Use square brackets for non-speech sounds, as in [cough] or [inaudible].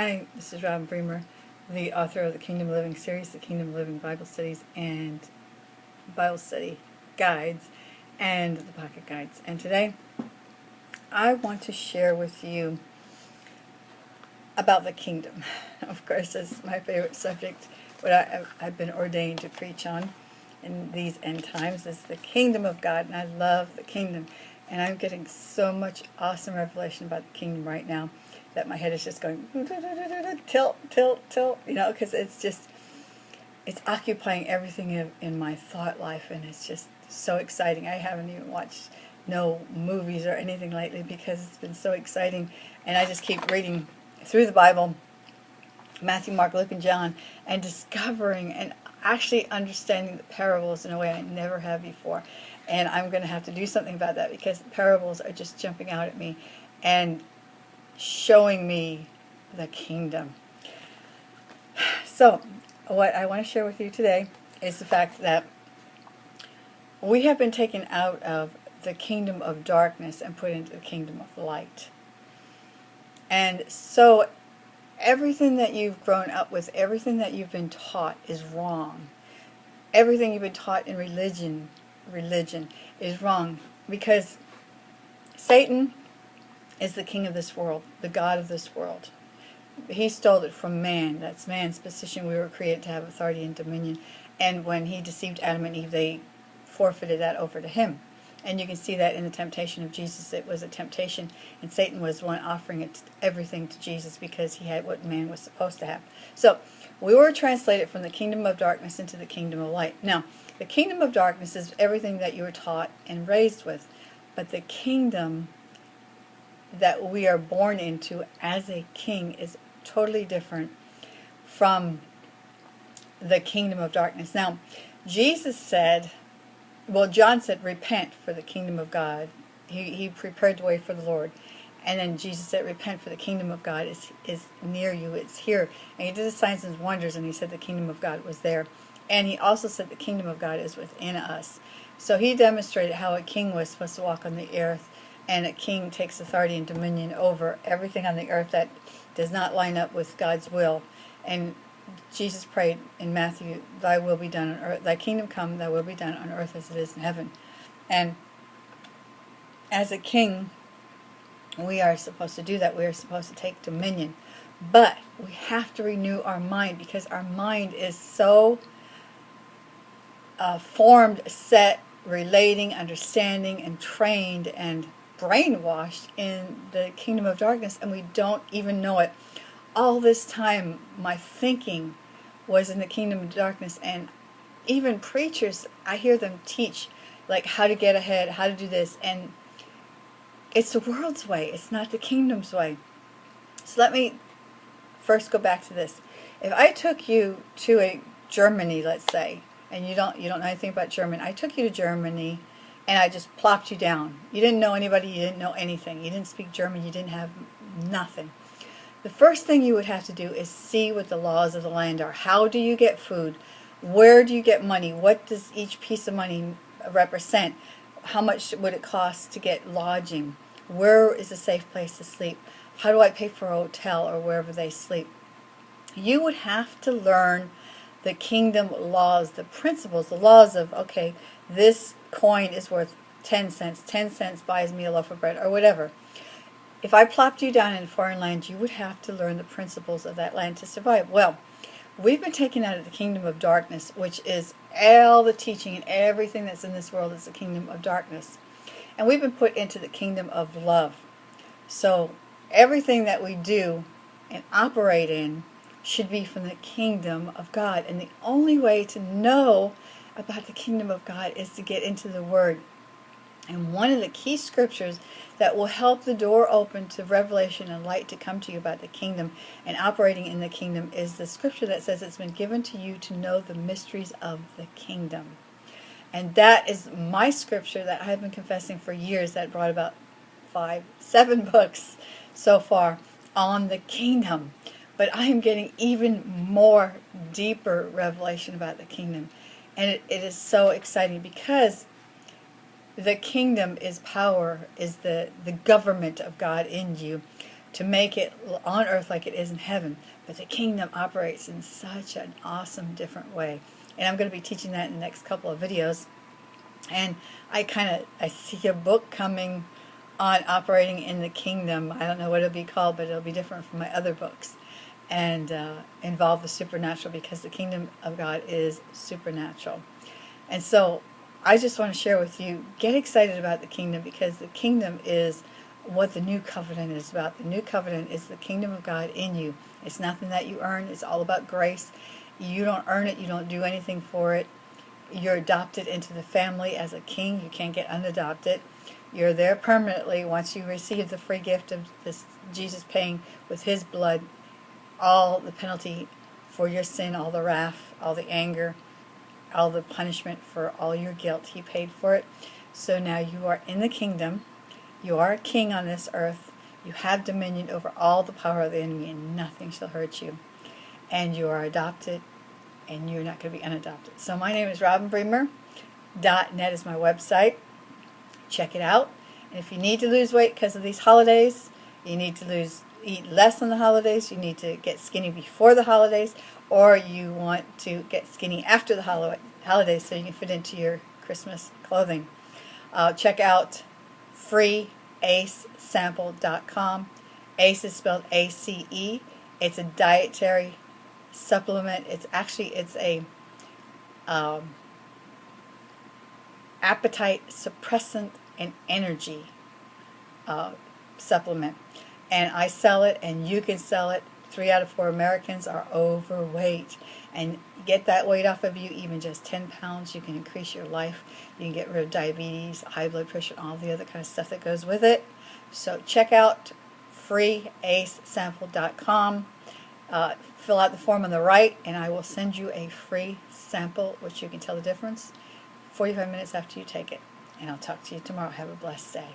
Hi, this is Robin Bremer, the author of the Kingdom Living series, the Kingdom Living Bible Studies and Bible Study Guides, and the Pocket Guides. And today, I want to share with you about the kingdom. [laughs] Of course, it's my favorite subject, what I, I've been ordained to preach on in these end times is the kingdom of God, and I love the kingdom. And I'm getting so much awesome revelation about the kingdom right now that my head is just going [laughs] tilt, tilt, tilt, you know, because it's just, it's occupying everything in, in my thought life, and it's just so exciting. I haven't even watched no movies or anything lately because it's been so exciting, and I just keep reading through the Bible, Matthew, Mark, Luke, and John, and discovering and actually understanding the parables in a way I never have before. And I'm going to have to do something about that because parables are just jumping out at me. And showing me the kingdom. So, what I want to share with you today is the fact that we have been taken out of the kingdom of darkness and put into the kingdom of light. And so everything that you've grown up with, everything that you've been taught is wrong. Everything you've been taught in religion, religion is wrong because Satan is the king of this world, the God of this world. He stole it from man. That's man's position. We were created to have authority and dominion. And when he deceived Adam and Eve, they forfeited that over to him. And you can see that in the temptation of Jesus. It was a temptation, and Satan was one offering it everything to Jesus because he had what man was supposed to have. So we were translated from the kingdom of darkness into the kingdom of light. Now, the kingdom of darkness is everything that you were taught and raised with, but the kingdom that we are born into as a king is totally different from the kingdom of darkness. Now, Jesus said, well, John said, repent for the kingdom of God. He, he prepared the way for the Lord. And then Jesus said, repent for the kingdom of God is, is near you. It's here. And he did the signs and wonders, and he said the kingdom of God was there. And he also said the kingdom of God is within us. So he demonstrated how a king was supposed to walk on the earth and a king takes authority and dominion over everything on the earth that does not line up with God's will. And Jesus prayed in Matthew, Thy will be done on earth, Thy kingdom come, Thy will be done on earth as it is in heaven. And as a king, we are supposed to do that. We are supposed to take dominion. But we have to renew our mind because our mind is so uh, formed, set, relating, understanding, and trained and brainwashed in the kingdom of darkness and we don't even know it. All this time, my thinking was in the kingdom of darkness and even preachers, I hear them teach like how to get ahead, how to do this, and it's the world's way. It's not the kingdom's way. So let me first go back to this. If I took you to a Germany, let's say, and you don't you don't know anything about German, I took you to Germany and I just plopped you down. You didn't know anybody, you didn't know anything. You didn't speak German, you didn't have nothing. The first thing you would have to do is see what the laws of the land are. How do you get food? Where do you get money? What does each piece of money represent? How much would it cost to get lodging? Where is a safe place to sleep? How do I pay for a hotel or wherever they sleep? You would have to learn the kingdom laws, the principles, the laws of, okay, this coin is worth 10 cents, 10 cents buys me a loaf of bread, or whatever. If I plopped you down in a foreign land, you would have to learn the principles of that land to survive. Well, we've been taken out of the kingdom of darkness, which is all the teaching and everything that's in this world is the kingdom of darkness. And we've been put into the kingdom of love. So everything that we do and operate in should be from the kingdom of God. And the only way to know about the kingdom of God is to get into the Word. And one of the key scriptures that will help the door open to revelation and light to come to you about the kingdom and operating in the kingdom is the scripture that says it's been given to you to know the mysteries of the kingdom. And that is my scripture that I have been confessing for years that brought about five, seven [laughs] books so far on the kingdom. But I am getting even more deeper revelation about the kingdom. And it, it is so exciting because the kingdom is power, is the, the government of God in you. to make it on earth like it is in heaven. But the kingdom operates in such an awesome, different way. And I'm going to be teaching that in the next couple of videos. And I kind of, I see a book coming on operating in the kingdom. I don't know what it'll be called, but it'll be different from my other books. And uh, involve the supernatural because the kingdom of God is supernatural. And so I just want to share with you, get excited about the kingdom because the kingdom is what the new covenant is about. The new covenant is the kingdom of God in you. It's nothing that you earn. It's all about grace. You don't earn it. You don't do anything for it. You're adopted into the family as a king. You can't get unadopted. You're there permanently once you receive the free gift of this Jesus paying with his blood all the penalty for your sin, all the wrath, all the anger, all the punishment for all your guilt. He paid for it. So now you are in the kingdom you are a king on this earth. You have dominion over all the power of the enemy, and nothing shall hurt you. And you are adopted, and you're not going to be unadopted. So my name is Robin Bremer. Dot .net is my website. Check it out. And if you need to lose weight because of these holidays, you need to lose eat less on the holidays, you need to get skinny before the holidays, or you want to get skinny after the holidays so you can fit into your Christmas clothing. Uh, check out freeacesample.com. ACE is spelled A-C-E. It's a dietary supplement. It's actually, it's a um, appetite suppressant and energy uh, supplement. And I sell it and you can sell it. Three out of four Americans are overweight. And get that weight off of you, even just 10 pounds, you can increase your life. You can get rid of diabetes, high blood pressure, all the other kind of stuff that goes with it. So check out freeacesample.com. Uh, fill out the form on the right, and I will send you a free sample, which you can tell the difference 45 minutes after you take it. And I'll talk to you tomorrow. Have a blessed day.